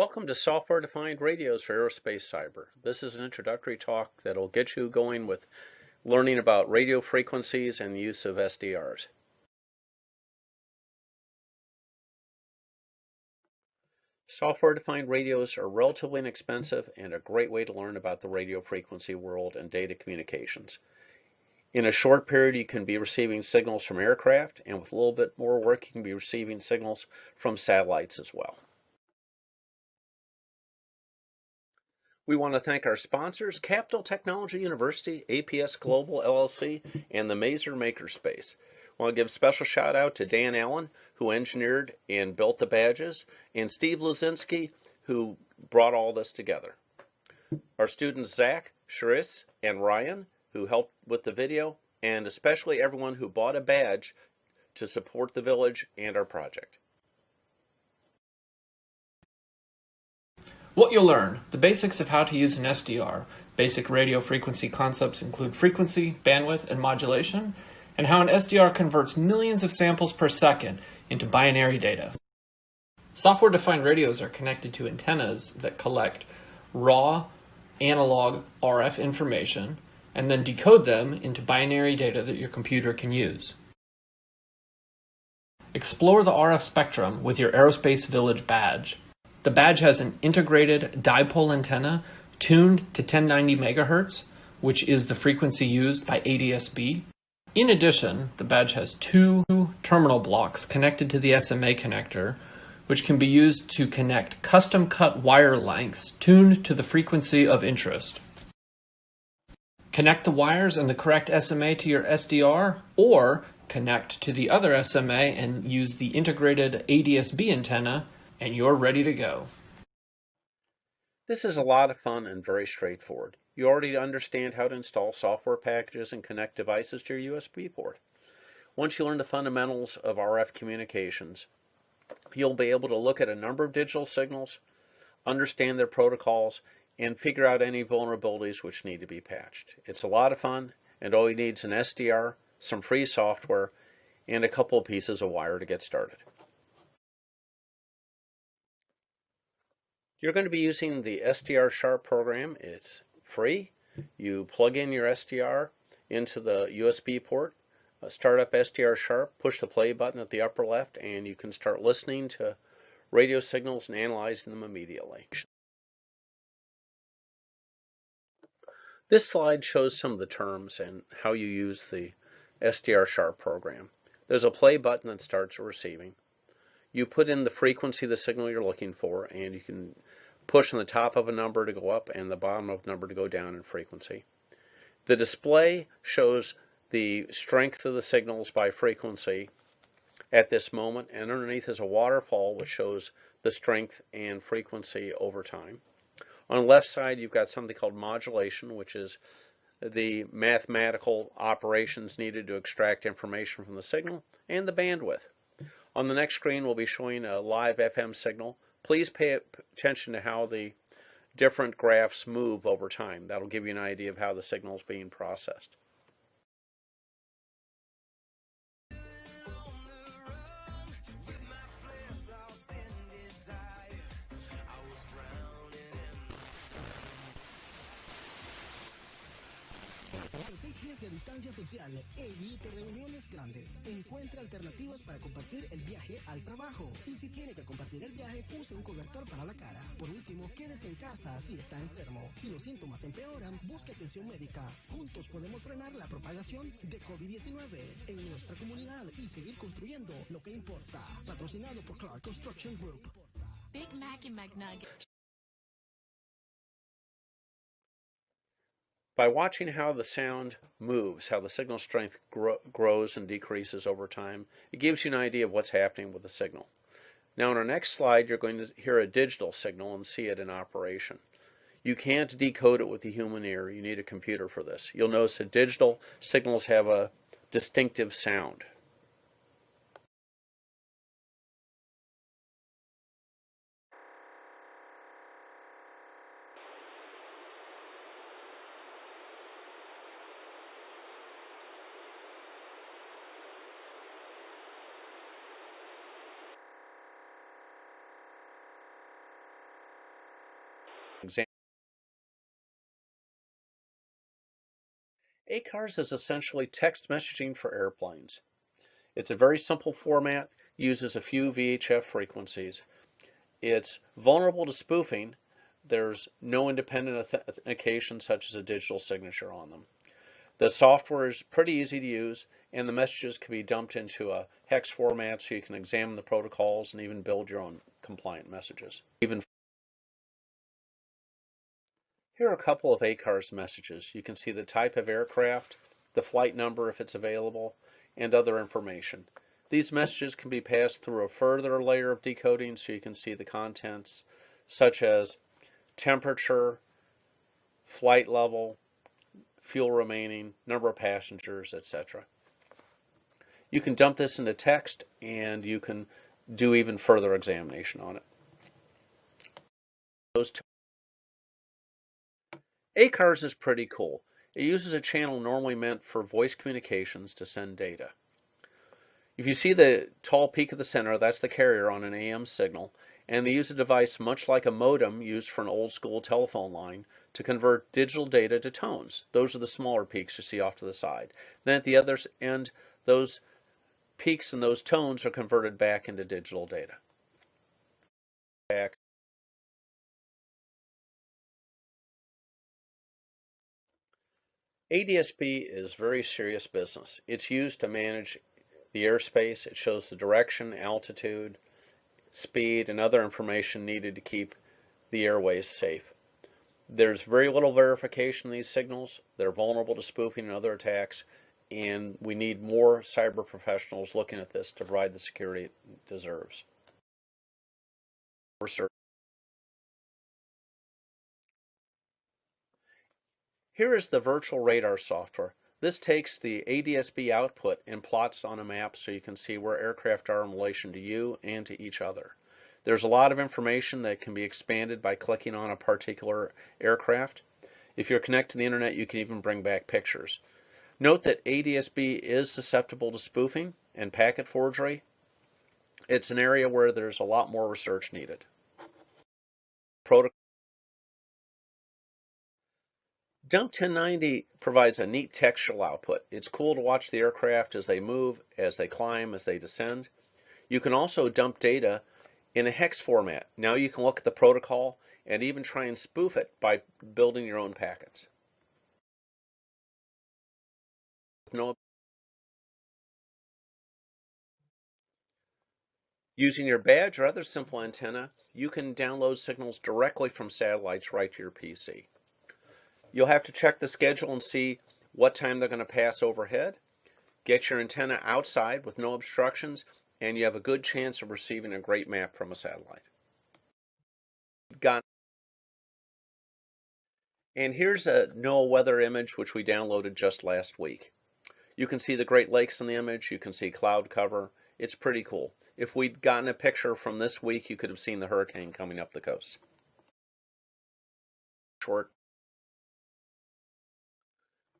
Welcome to Software Defined Radios for Aerospace Cyber. This is an introductory talk that'll get you going with learning about radio frequencies and the use of SDRs. Software defined radios are relatively inexpensive and a great way to learn about the radio frequency world and data communications. In a short period, you can be receiving signals from aircraft, and with a little bit more work, you can be receiving signals from satellites as well. We want to thank our sponsors, Capitol Technology University, APS Global LLC, and the Mazer Makerspace. I want to give a special shout out to Dan Allen, who engineered and built the badges, and Steve Luczynski, who brought all this together. Our students Zach, Charis, and Ryan, who helped with the video, and especially everyone who bought a badge to support the village and our project. What you'll learn, the basics of how to use an SDR. Basic radio frequency concepts include frequency, bandwidth, and modulation, and how an SDR converts millions of samples per second into binary data. Software-defined radios are connected to antennas that collect raw analog RF information and then decode them into binary data that your computer can use. Explore the RF spectrum with your Aerospace Village badge. The badge has an integrated dipole antenna tuned to 1090 MHz, which is the frequency used by ADSB. In addition, the badge has two terminal blocks connected to the SMA connector, which can be used to connect custom cut wire lengths tuned to the frequency of interest. Connect the wires and the correct SMA to your SDR, or connect to the other SMA and use the integrated ADSB antenna and you're ready to go. This is a lot of fun and very straightforward. You already understand how to install software packages and connect devices to your USB port. Once you learn the fundamentals of RF communications, you'll be able to look at a number of digital signals, understand their protocols, and figure out any vulnerabilities which need to be patched. It's a lot of fun, and all you need is an SDR, some free software, and a couple of pieces of wire to get started. You're going to be using the SDR Sharp program. It's free. You plug in your SDR into the USB port, uh, start up SDR Sharp, push the play button at the upper left, and you can start listening to radio signals and analyzing them immediately. This slide shows some of the terms and how you use the SDR Sharp program. There's a play button that starts receiving. You put in the frequency of the signal you're looking for, and you can push on the top of a number to go up and the bottom of a number to go down in frequency. The display shows the strength of the signals by frequency at this moment, and underneath is a waterfall which shows the strength and frequency over time. On the left side, you've got something called modulation, which is the mathematical operations needed to extract information from the signal, and the bandwidth. On the next screen, we'll be showing a live FM signal. Please pay attention to how the different graphs move over time. That'll give you an idea of how the signal is being processed. De distancia social. Evite reuniones grandes. Encuentre alternativas para compartir el viaje al trabajo. Y si tiene que compartir el viaje, use un cobertor para la cara. Por último, quédese en casa si está enfermo. Si los síntomas empeoran, busque atención médica. Juntos podemos frenar la propagación de COVID-19 en nuestra comunidad y seguir construyendo lo que importa. Patrocinado por Clark Construction Group. Big Mac y McNuggets. By watching how the sound moves, how the signal strength grows and decreases over time, it gives you an idea of what's happening with the signal. Now in our next slide, you're going to hear a digital signal and see it in operation. You can't decode it with the human ear. You need a computer for this. You'll notice that digital signals have a distinctive sound. ACARS is essentially text messaging for airplanes. It's a very simple format, uses a few VHF frequencies. It's vulnerable to spoofing. There's no independent authentication such as a digital signature on them. The software is pretty easy to use and the messages can be dumped into a hex format so you can examine the protocols and even build your own compliant messages. Even Here are a couple of ACARS messages. You can see the type of aircraft, the flight number if it's available, and other information. These messages can be passed through a further layer of decoding so you can see the contents such as temperature, flight level, fuel remaining, number of passengers, etc. You can dump this into text and you can do even further examination on it. Those. ACARS is pretty cool. It uses a channel normally meant for voice communications to send data. If you see the tall peak of the center, that's the carrier on an AM signal, and they use a device much like a modem used for an old school telephone line to convert digital data to tones. Those are the smaller peaks you see off to the side. Then at the other end, those peaks and those tones are converted back into digital data. ADSB is very serious business. It's used to manage the airspace. It shows the direction, altitude, speed, and other information needed to keep the airways safe. There's very little verification of these signals. They're vulnerable to spoofing and other attacks, and we need more cyber professionals looking at this to provide the security it deserves. Here is the virtual radar software. This takes the ADSB output and plots on a map so you can see where aircraft are in relation to you and to each other. There's a lot of information that can be expanded by clicking on a particular aircraft. If you're connected to the internet, you can even bring back pictures. Note that ADSB is susceptible to spoofing and packet forgery. It's an area where there's a lot more research needed. Protocol Dump 1090 provides a neat textual output. It's cool to watch the aircraft as they move, as they climb, as they descend. You can also dump data in a hex format. Now you can look at the protocol and even try and spoof it by building your own packets. Using your badge or other simple antenna, you can download signals directly from satellites right to your PC. You'll have to check the schedule and see what time they're going to pass overhead. Get your antenna outside with no obstructions, and you have a good chance of receiving a great map from a satellite. Got and here's a NOAA weather image which we downloaded just last week. You can see the Great Lakes in the image. You can see cloud cover. It's pretty cool. If we'd gotten a picture from this week, you could have seen the hurricane coming up the coast. Short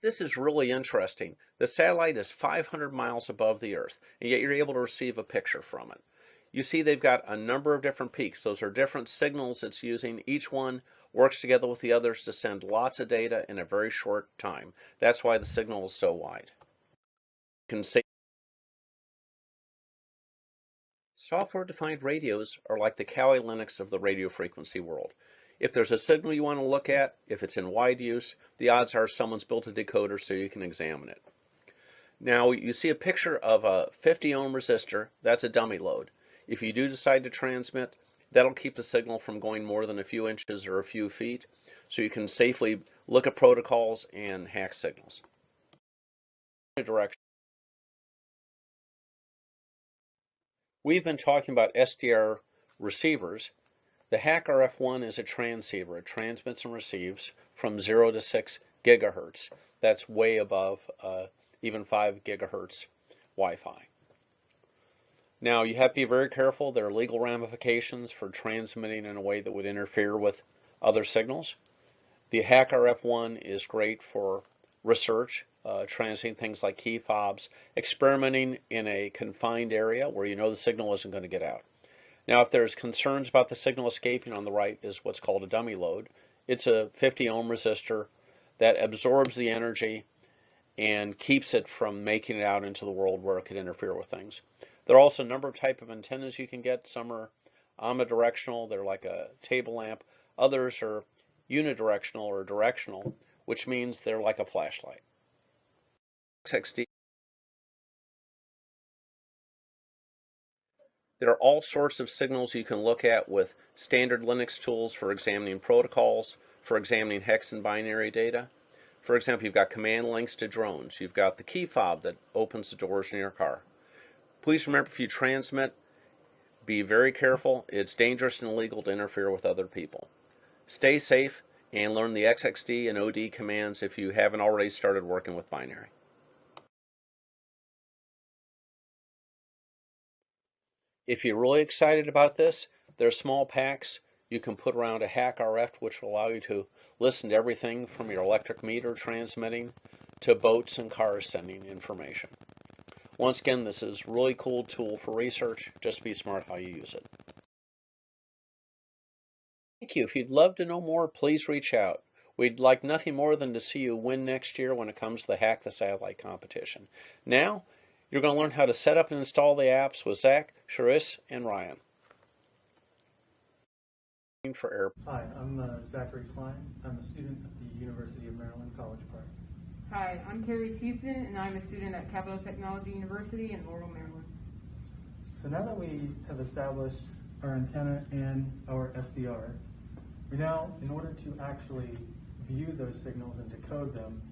this is really interesting. The satellite is 500 miles above the Earth, and yet you're able to receive a picture from it. You see they've got a number of different peaks. Those are different signals it's using. Each one works together with the others to send lots of data in a very short time. That's why the signal is so wide. You can see Software-defined radios are like the Kali Linux of the radio frequency world. If there's a signal you want to look at, if it's in wide use, the odds are someone's built a decoder so you can examine it. Now you see a picture of a 50 ohm resistor, that's a dummy load. If you do decide to transmit, that'll keep the signal from going more than a few inches or a few feet, so you can safely look at protocols and hack signals. We've been talking about SDR receivers the HackRF1 is a transceiver. It transmits and receives from 0 to 6 gigahertz. That's way above uh, even 5 gigahertz Wi-Fi. Now you have to be very careful. There are legal ramifications for transmitting in a way that would interfere with other signals. The HackRF1 is great for research, uh, things like key fobs, experimenting in a confined area where you know the signal isn't going to get out. Now, if there's concerns about the signal escaping on the right is what's called a dummy load. It's a 50 ohm resistor that absorbs the energy and keeps it from making it out into the world where it could interfere with things. There are also a number of type of antennas you can get. Some are omnidirectional, they're like a table lamp. Others are unidirectional or directional, which means they're like a flashlight. XXD There are all sorts of signals you can look at with standard Linux tools for examining protocols, for examining hex and binary data. For example, you've got command links to drones. You've got the key fob that opens the doors in your car. Please remember if you transmit, be very careful. It's dangerous and illegal to interfere with other people. Stay safe and learn the XXD and OD commands if you haven't already started working with binary. If you're really excited about this, there are small packs you can put around a hack RF which will allow you to listen to everything from your electric meter transmitting to boats and cars sending information. Once again, this is a really cool tool for research. Just be smart how you use it. Thank you. If you'd love to know more, please reach out. We'd like nothing more than to see you win next year when it comes to the Hack the Satellite competition. Now, you're going to learn how to set up and install the apps with Zach, Charis, and Ryan. For Air. Hi, I'm uh, Zachary Klein. I'm a student at the University of Maryland, College Park. Hi, I'm Carrie Houston, and I'm a student at Capitol Technology University in Laurel, Maryland. So now that we have established our antenna and our SDR, we now, in order to actually view those signals and decode them,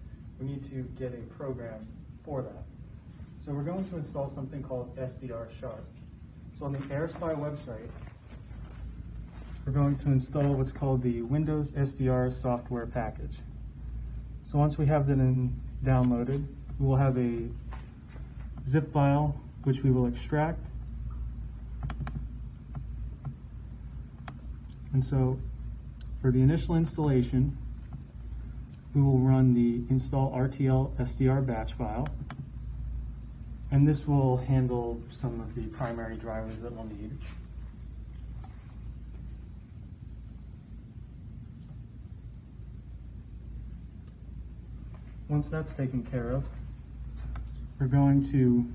we need to get a program for that. So we're going to install something called SDR Sharp. So on the AirSpy website, we're going to install what's called the Windows SDR software package. So once we have that in downloaded, we will have a zip file which we will extract. And so for the initial installation, we will run the install RTL SDR batch file. And this will handle some of the primary drivers that we'll need. Once that's taken care of, we're going to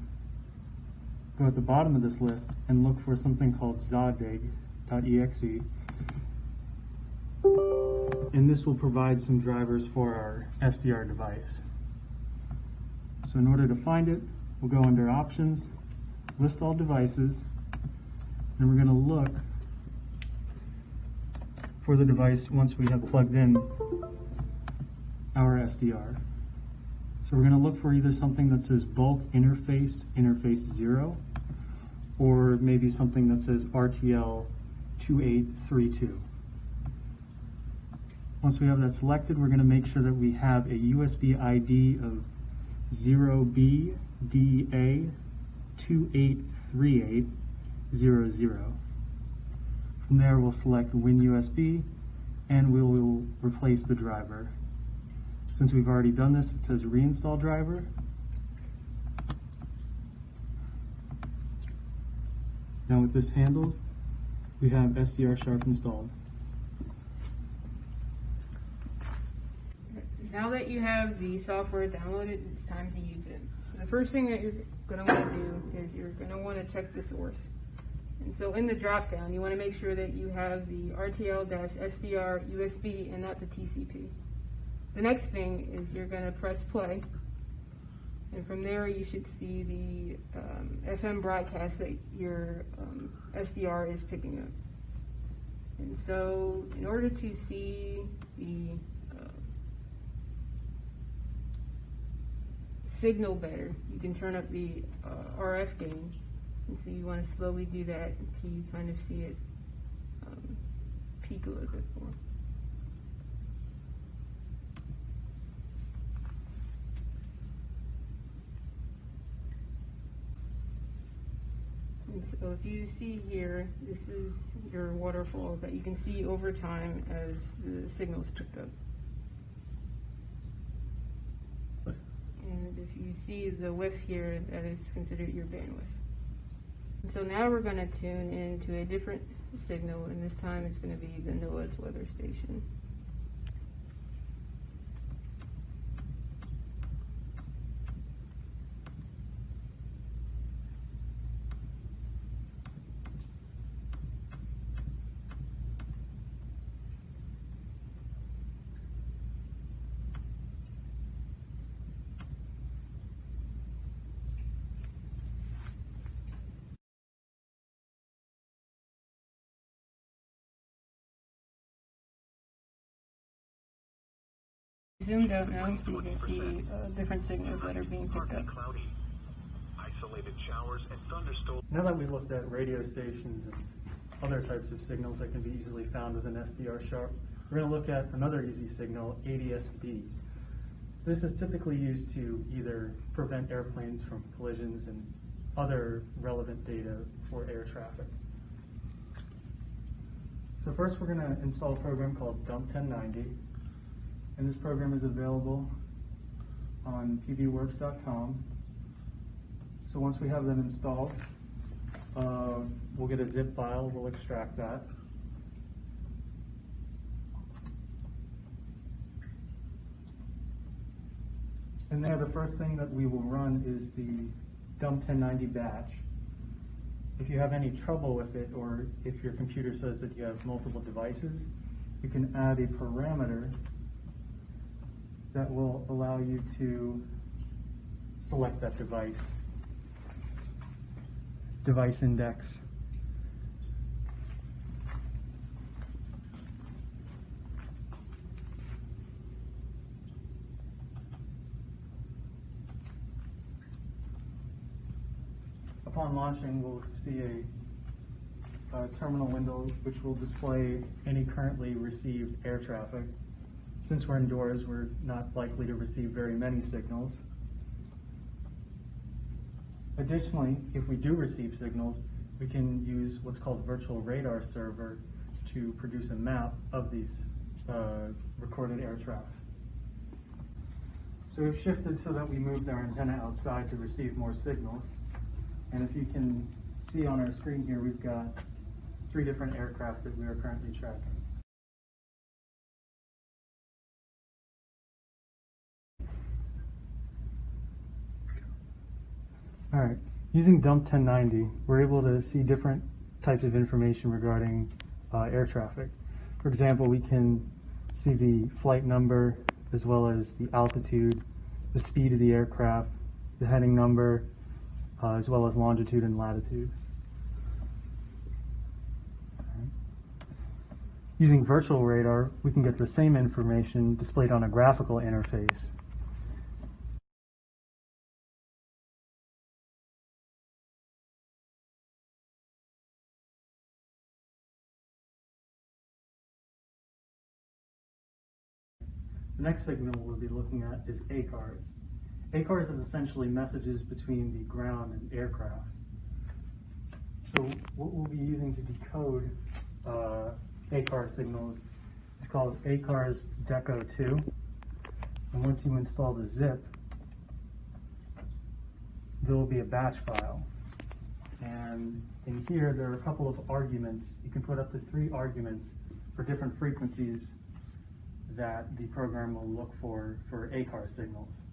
go at the bottom of this list and look for something called zadig.exe. And this will provide some drivers for our SDR device. So in order to find it, We'll go under options, list all devices, and we're going to look for the device once we have plugged in our SDR. So we're going to look for either something that says bulk interface, interface zero, or maybe something that says RTL 2832. Once we have that selected, we're going to make sure that we have a USB ID of 0B DA 283800. From there, we'll select WinUSB and we will replace the driver. Since we've already done this, it says reinstall driver. Now with this handled, we have SDR Sharp installed. Now that you have the software downloaded, it's time to use it. The first thing that you're going to want to do is you're going to want to check the source. And so in the dropdown, you want to make sure that you have the RTL-SDR USB and not the TCP. The next thing is you're going to press play. And from there, you should see the um, FM broadcast that your um, SDR is picking up. And so in order to see the signal better, you can turn up the uh, RF gain. And so you want to slowly do that until you kind of see it um, peak a little bit more. And so if you see here, this is your waterfall that you can see over time as the signals picked up. And if you see the width here, that is considered your bandwidth. And so now we're going to tune into a different signal, and this time it's going to be the NOAA's weather station. Zoomed out now so you can see uh, different signals that are being picked up. Now that we've looked at radio stations and other types of signals that can be easily found with an SDR sharp, we're going to look at another easy signal, ADS-B. This is typically used to either prevent airplanes from collisions and other relevant data for air traffic. So first we're going to install a program called Dump 1090, and this program is available on pbworks.com. So once we have them installed, uh, we'll get a zip file, we'll extract that. And there, the first thing that we will run is the dump 1090 batch. If you have any trouble with it, or if your computer says that you have multiple devices, you can add a parameter that will allow you to select that device. Device index. Upon launching, we'll see a, a terminal window which will display any currently received air traffic. Since we're indoors, we're not likely to receive very many signals. Additionally, if we do receive signals, we can use what's called virtual radar server to produce a map of these uh, recorded air traffic. So we've shifted so that we moved our antenna outside to receive more signals. And if you can see on our screen here, we've got three different aircraft that we are currently tracking. All right, using dump 1090, we're able to see different types of information regarding uh, air traffic. For example, we can see the flight number as well as the altitude, the speed of the aircraft, the heading number, uh, as well as longitude and latitude. Using virtual radar, we can get the same information displayed on a graphical interface. Next signal we'll be looking at is ACARS. ACARS is essentially messages between the ground and aircraft. So what we'll be using to decode uh, ACARS signals is called ACARS Deco 2. And once you install the zip, there will be a batch file. And in here, there are a couple of arguments. You can put up to three arguments for different frequencies that the program will look for for ACAR signals.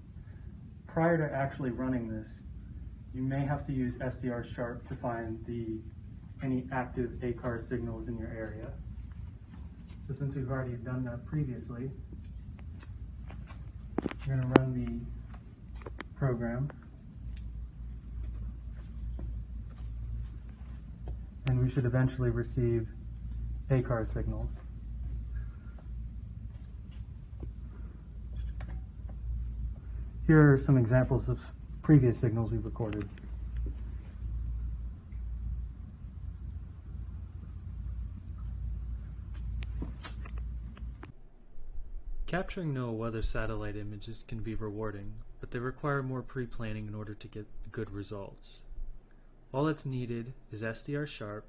Prior to actually running this, you may have to use SDR Sharp to find the any active ACAR signals in your area. So since we've already done that previously, we're going to run the program. And we should eventually receive ACAR signals. Here are some examples of previous signals we've recorded. Capturing NOAA weather satellite images can be rewarding, but they require more pre-planning in order to get good results. All that's needed is SDR Sharp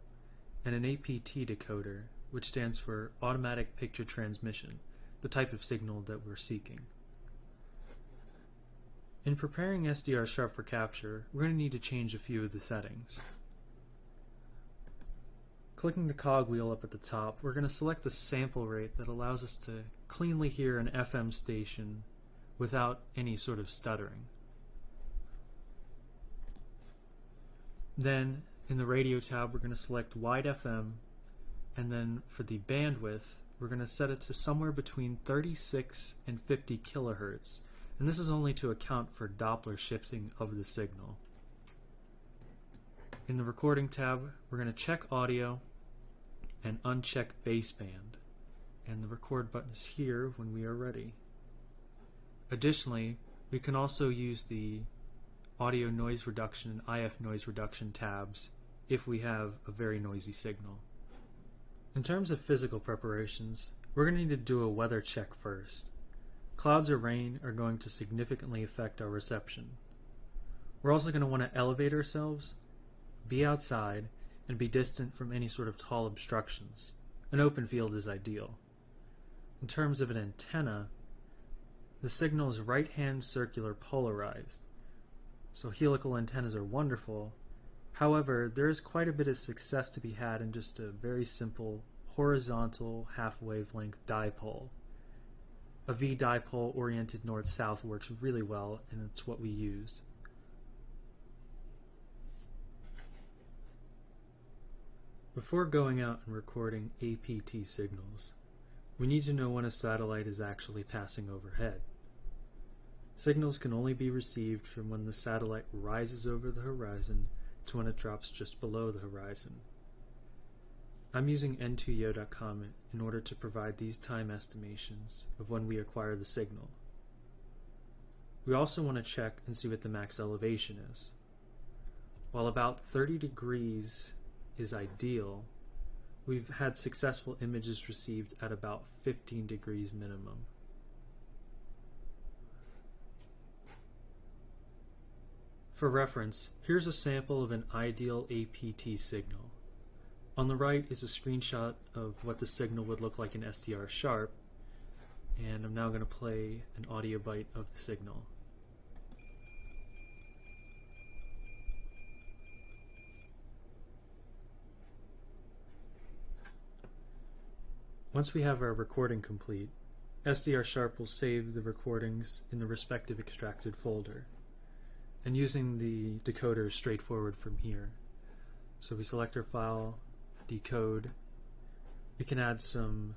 and an APT decoder, which stands for Automatic Picture Transmission, the type of signal that we're seeking. In preparing SDR Sharp for capture, we're going to need to change a few of the settings. Clicking the cogwheel up at the top, we're going to select the sample rate that allows us to cleanly hear an FM station without any sort of stuttering. Then, in the radio tab, we're going to select wide FM, and then for the bandwidth, we're going to set it to somewhere between 36 and 50 kilohertz, and this is only to account for Doppler shifting of the signal. In the recording tab, we're going to check audio and uncheck baseband, and the record button is here when we are ready. Additionally, we can also use the audio noise reduction and IF noise reduction tabs if we have a very noisy signal. In terms of physical preparations, we're going to need to do a weather check first. Clouds or rain are going to significantly affect our reception. We're also going to want to elevate ourselves, be outside, and be distant from any sort of tall obstructions. An open field is ideal. In terms of an antenna, the signal is right-hand circular polarized. So helical antennas are wonderful. However, there is quite a bit of success to be had in just a very simple horizontal half wavelength dipole. A V dipole oriented north-south works really well and it's what we used. Before going out and recording APT signals, we need to know when a satellite is actually passing overhead. Signals can only be received from when the satellite rises over the horizon to when it drops just below the horizon. I'm using n2yo.com in order to provide these time estimations of when we acquire the signal. We also want to check and see what the max elevation is. While about 30 degrees is ideal, we've had successful images received at about 15 degrees minimum. For reference, here's a sample of an ideal APT signal. On the right is a screenshot of what the signal would look like in SDR Sharp, and I'm now going to play an audio bite of the signal. Once we have our recording complete, SDR Sharp will save the recordings in the respective extracted folder. And using the decoder is straightforward from here. So we select our file, decode. We can add some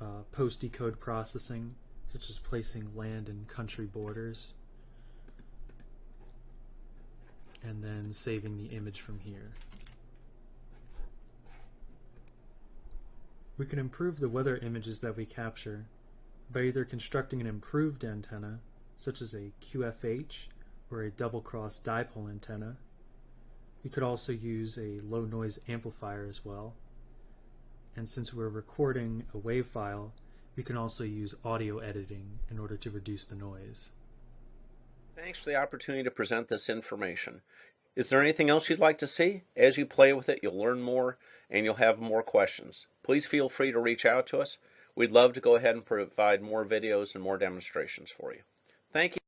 uh, post-decode processing, such as placing land and country borders, and then saving the image from here. We can improve the weather images that we capture by either constructing an improved antenna, such as a QFH or a double cross dipole antenna. We could also use a low noise amplifier as well. And since we're recording a WAV file, we can also use audio editing in order to reduce the noise. Thanks for the opportunity to present this information. Is there anything else you'd like to see? As you play with it, you'll learn more and you'll have more questions. Please feel free to reach out to us. We'd love to go ahead and provide more videos and more demonstrations for you. Thank you.